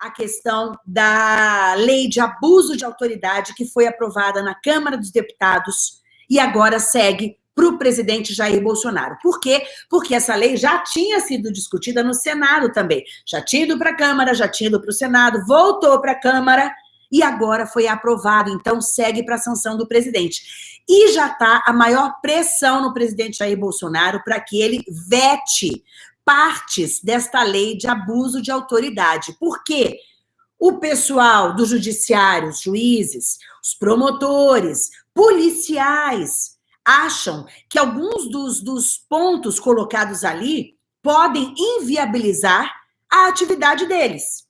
a questão da lei de abuso de autoridade que foi aprovada na Câmara dos Deputados e agora segue para o presidente Jair Bolsonaro. Por quê? Porque essa lei já tinha sido discutida no Senado também. Já tinha ido para a Câmara, já tinha ido para o Senado, voltou para a Câmara e agora foi aprovado. Então, segue para a sanção do presidente. E já está a maior pressão no presidente Jair Bolsonaro para que ele vete partes desta lei de abuso de autoridade. Por quê? O pessoal do judiciário, os juízes, os promotores, policiais, acham que alguns dos, dos pontos colocados ali podem inviabilizar a atividade deles.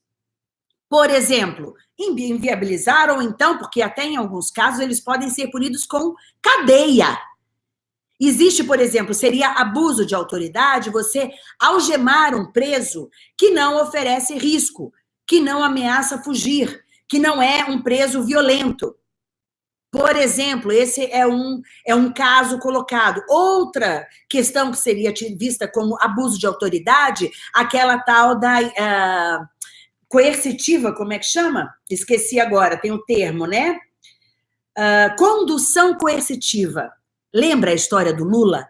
Por exemplo, inviabilizar ou então, porque até em alguns casos eles podem ser punidos com cadeia. Existe, por exemplo, seria abuso de autoridade você algemar um preso que não oferece risco, que não ameaça fugir, que não é um preso violento. Por exemplo, esse é um, é um caso colocado. Outra questão que seria vista como abuso de autoridade, aquela tal da uh, coercitiva, como é que chama? Esqueci agora, tem o um termo, né? Uh, condução coercitiva. Lembra a história do Lula?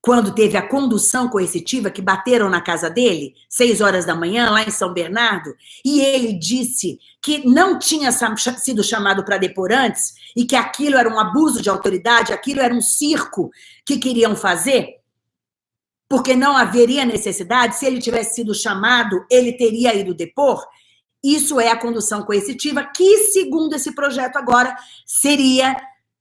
Quando teve a condução coercitiva que bateram na casa dele, seis horas da manhã, lá em São Bernardo, e ele disse que não tinha sido chamado para depor antes e que aquilo era um abuso de autoridade, aquilo era um circo que queriam fazer, porque não haveria necessidade, se ele tivesse sido chamado, ele teria ido depor. Isso é a condução coercitiva, que, segundo esse projeto agora, seria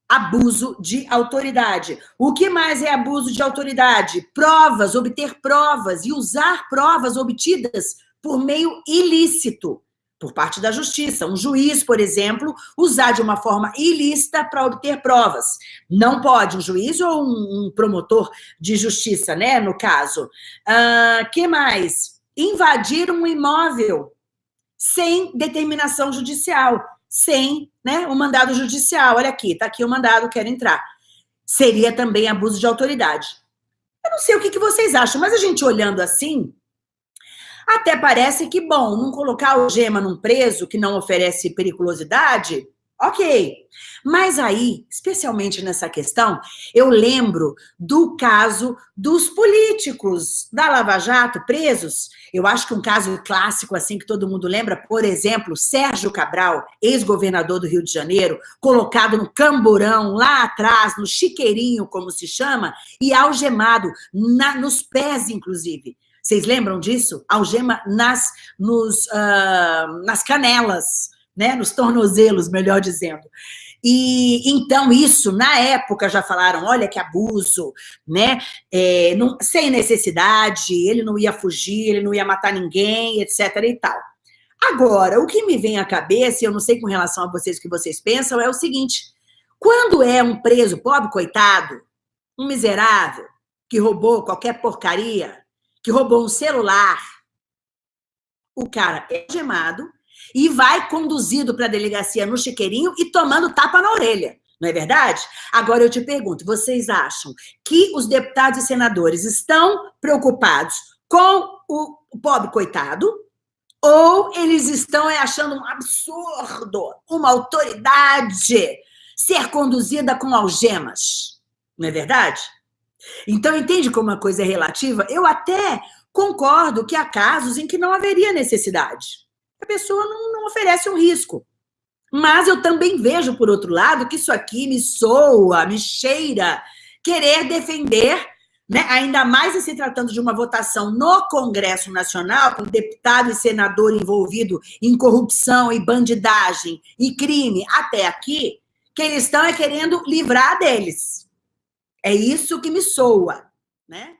abuso de autoridade. O que mais é abuso de autoridade? Provas, obter provas e usar provas obtidas por meio ilícito por parte da justiça. Um juiz, por exemplo, usar de uma forma ilícita para obter provas. Não pode um juiz ou um, promotor de justiça, né, no caso. Uh, que mais? Invadir um imóvel sem determinação judicial sem né, o mandado judicial. Olha aqui, está aqui o mandado, quero entrar. Seria também abuso de autoridade. Eu não sei o que, que vocês acham, mas a gente olhando assim, até parece que, bom, não colocar o gema num preso que não oferece periculosidade, ok. Mas aí, especialmente nessa questão, eu lembro do caso dos políticos da Lava Jato presos. Eu acho que um caso clássico, assim, que todo mundo lembra, por exemplo, Sérgio Cabral, ex-governador do Rio de Janeiro, colocado no camburão, lá atrás, no chiqueirinho, como se chama, e algemado, na, nos pés, inclusive. Vocês lembram disso? Algema nas, nos, uh, nas canelas, né? nos tornozelos, melhor dizendo. E então isso, na época, já falaram, olha que abuso, né? É, não, sem necessidade, ele não ia fugir, ele não ia matar ninguém, etc. e tal. Agora, o que me vem à cabeça, e eu não sei com relação a vocês o que vocês pensam, é o seguinte: quando é um preso, pobre coitado, um miserável, que roubou qualquer porcaria, que roubou um celular, o cara é gemado, e vai conduzido para a delegacia no chiqueirinho e tomando tapa na orelha. Não é verdade? Agora eu te pergunto, vocês acham que os deputados e senadores estão preocupados com o pobre coitado ou eles estão achando um absurdo uma autoridade ser conduzida com algemas? Não é verdade? Então, entende como uma coisa é relativa? Eu até concordo que há casos em que não haveria necessidade a pessoa não, não oferece um risco. Mas eu também vejo, por outro lado, que isso aqui me soa, me cheira querer defender, né, ainda mais se tratando de uma votação no Congresso Nacional, com deputado e senador envolvido em corrupção e bandidagem e crime até aqui, que eles estão é querendo livrar deles. É isso que me soa, né?